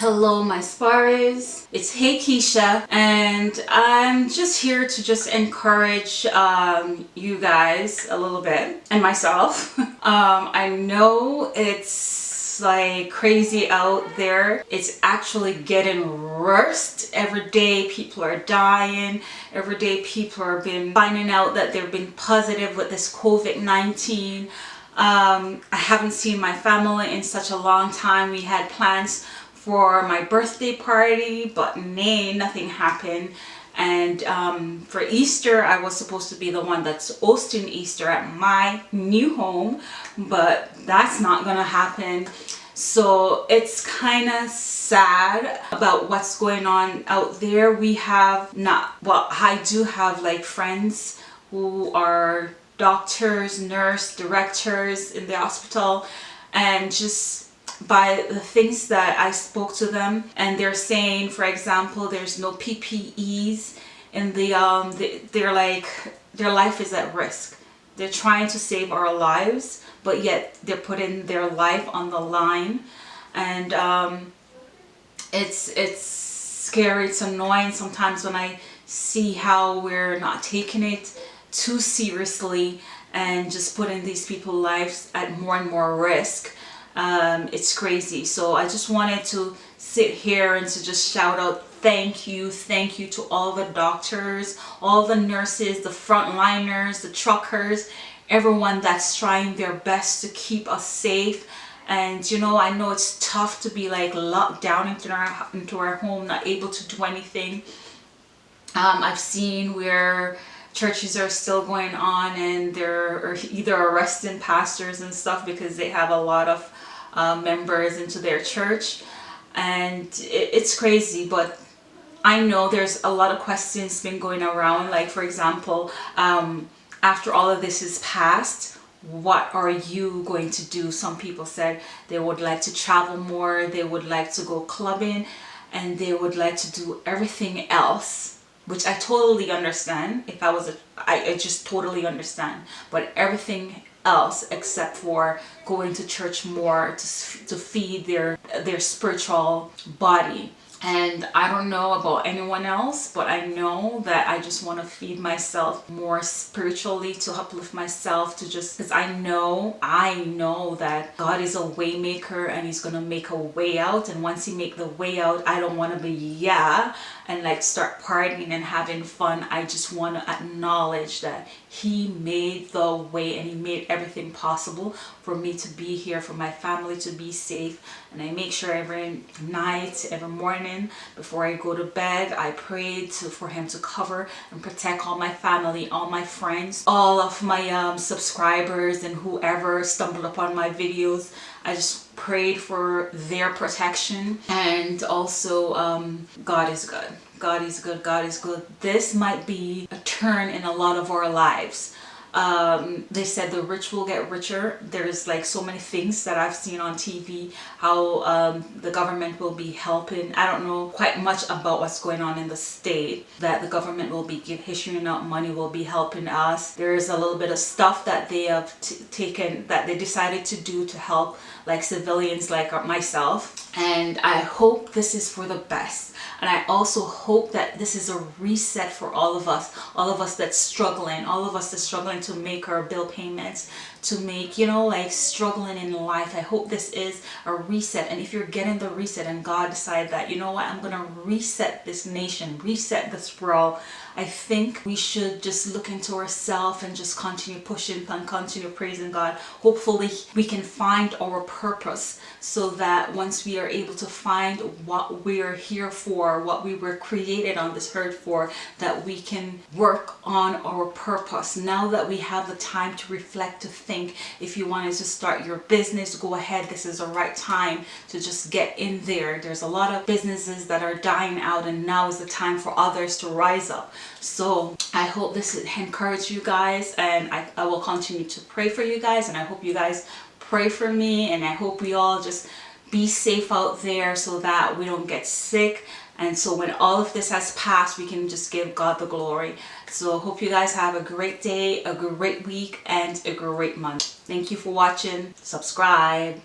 Hello my Sparrows, it's Hey Keisha and I'm just here to just encourage um, you guys a little bit and myself. um, I know it's like crazy out there. It's actually getting worse. Every day people are dying. Every day people are being finding out that they've been positive with this COVID-19. Um, I haven't seen my family in such a long time. We had plans for my birthday party, but nay, nothing happened. And um, for Easter, I was supposed to be the one that's hosting Easter at my new home, but that's not gonna happen. So it's kind of sad about what's going on out there. We have not, well, I do have like friends who are doctors, nurse, directors in the hospital, and just by the things that I spoke to them and they're saying for example there's no PPEs and the um the, they're like their life is at risk. They're trying to save our lives but yet they're putting their life on the line and um it's it's scary it's annoying sometimes when I see how we're not taking it too seriously and just putting these people's lives at more and more risk um, it's crazy. So I just wanted to sit here and to just shout out thank you thank you to all the doctors all the nurses the frontliners the truckers everyone that's trying their best to keep us safe. And you know I know it's tough to be like locked down into our into our home not able to do anything. Um, I've seen where churches are still going on and they're either arresting pastors and stuff because they have a lot of uh, members into their church. And it, it's crazy but I know there's a lot of questions been going around. Like for example um, after all of this is passed what are you going to do? Some people said they would like to travel more they would like to go clubbing and they would like to do everything else which I totally understand if I was a I, I just totally understand. But everything else except for going to church more to, to feed their their spiritual body. And I don't know about anyone else but I know that I just want to feed myself more spiritually to uplift myself to just because I know I know that God is a way maker and he's gonna make a way out. And once he make the way out I don't want to be yeah and like start partying and having fun I just want to acknowledge that he made the way and he made everything possible for me to be here for my family to be safe. And I make sure every night every morning before I go to bed I pray to for him to cover and protect all my family all my friends all of my um, subscribers and whoever stumbled upon my videos I just prayed for their protection and also um, God is good. God is good. God is good. This might be a turn in a lot of our lives um, they said the rich will get richer. There's like so many things that I've seen on TV how um, the government will be helping. I don't know quite much about what's going on in the state that the government will be issuing out money will be helping us. There's a little bit of stuff that they have taken that they decided to do to help like civilians like myself and I hope this is for the best. And I also hope that this is a reset for all of us all of us that's struggling all of us that's struggling to make our bill payments to make you know like struggling in life. I hope this is a reset. And if you're getting the reset and God decided that you know what? I'm gonna reset this nation reset this world I think we should just look into ourselves and just continue pushing and continue praising God. Hopefully we can find our purpose so that once we are able to find what we are here for what we were created on this earth for that we can work on our purpose. Now that we have the time to reflect to think if you wanted to start your business go ahead. This is the right time to just get in there. There's a lot of businesses that are dying out and now is the time for others to rise up. So I hope this encourage you guys and I, I will continue to pray for you guys and I hope you guys pray for me and I hope we all just be safe out there so that we don't get sick. And so when all of this has passed we can just give God the glory. So hope you guys have a great day a great week and a great month. Thank you for watching. Subscribe